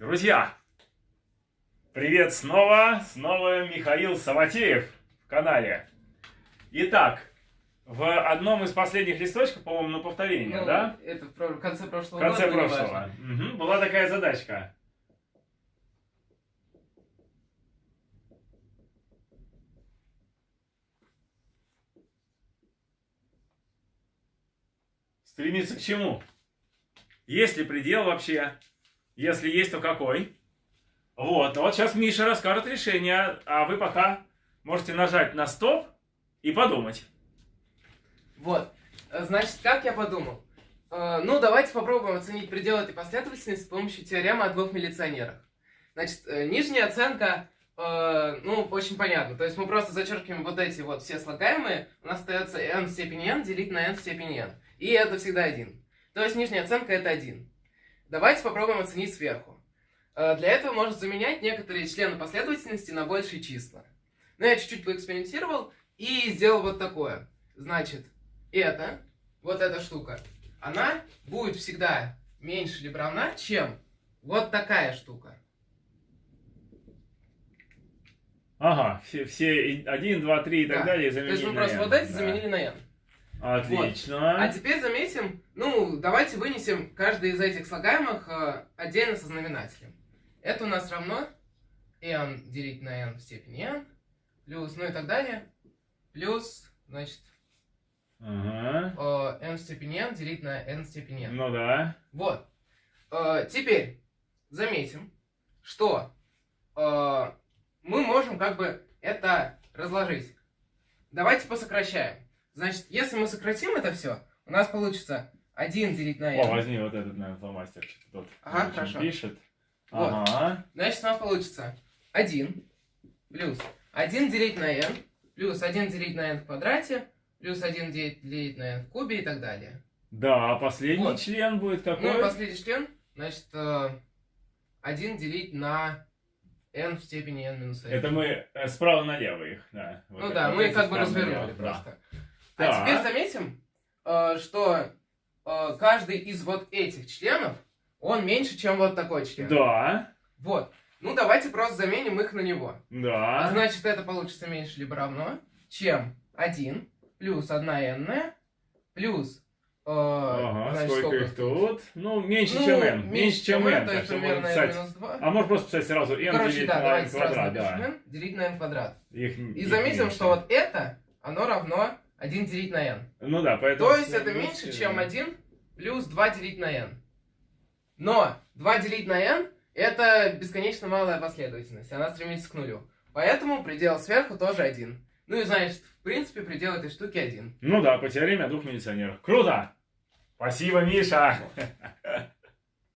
Друзья, привет снова, снова Михаил Саватеев в канале. Итак, в одном из последних листочков, по-моему, на повторение, Ну, да? Это в конце В прошлого конце года, прошлого. Мгм, Была такая задачка. Стремиться к чему? Есть ли предел вообще? Если есть, то какой? Вот, вот сейчас Миша расскажет решение, а вы пока можете нажать на стоп и подумать. Вот. Э, Значит, как я подумал? Э, Ну, давайте попробуем оценить предел этой последовательности с помощью теоремы о двух милиционерах. Значит, э, нижняя оценка, ну, очень понятно. То есть мы просто зачеркиваем вот эти вот все слагаемые, у нас остается n в степени n делить на n в степени n. И это всегда 1. То есть нижняя оценка это 1. Давайте попробуем оценить сверху. Э, Для этого можно заменять некоторые члены последовательности на большие числа. Но я чуть-чуть поэкспериментировал и сделал вот такое. Значит, это, вот эта штука, она будет всегда меньше либо равна, чем вот такая штука. Ага, все, все 1, 2, 3 и так Да. далее То заменили есть мы просто n, вот эти да. заменили на n. Отлично. А теперь заметим, ну, давайте вынесем каждый из этих слагаемых э, отдельно со знаменателем. Это у нас равно n делить на n в степени n, плюс, ну и так далее, плюс, значит, Ага. э, n в степени n делить на n в степени n. Ну да. Вот. Э, теперь заметим, что э, мы можем как бы это разложить. Давайте посокращаем. Значит, если мы сократим это все, у нас получится 1 делить на О, n. возьми вот этот, наверное, фломастер. Тут Ага, хорошо. пишет. Вот. Ага. Значит, у нас получится 1 плюс 1 делить на n, плюс 1 делить на n в квадрате, плюс 1 делить на n в кубе и так далее. Да, а последний Вот. член будет Ну какой? и последний член, значит, э, 1 делить на n в степени n минус 1. Это мы э, справа налево их, да. Вот Ну да, мы как бы развернули да. просто. А теперь заметим, э, что э, каждый из вот этих членов, он меньше, чем вот такой член. Да, Вот. Ну давайте просто заменим их на него. А да. значит, это получится меньше либо равно, чем 1 плюс 1 n плюс... э, Ага, значит, сколько их тут? Ну, меньше, Ну, чем n. Меньше, чем n. то есть примерно n писать. минус 2. А можно просто писать сразу n Короче, делить да, на n давайте сразу квадрат, напишем да. n делить на n квадрат. Их, И их заметим, меньше. что вот это, оно равно 1 делить на n. Ну да, поэтому... То есть это меньше, чем 1 плюс 2 делить на n. Но 2 делить на n это бесконечно малая последовательность, она стремится к нулю. Поэтому предел сверху тоже 1. Ну и значит, в принципе, предел этой штуки 1. Ну да, по теореме о двух милиционерах. Круто! Спасибо, Миша!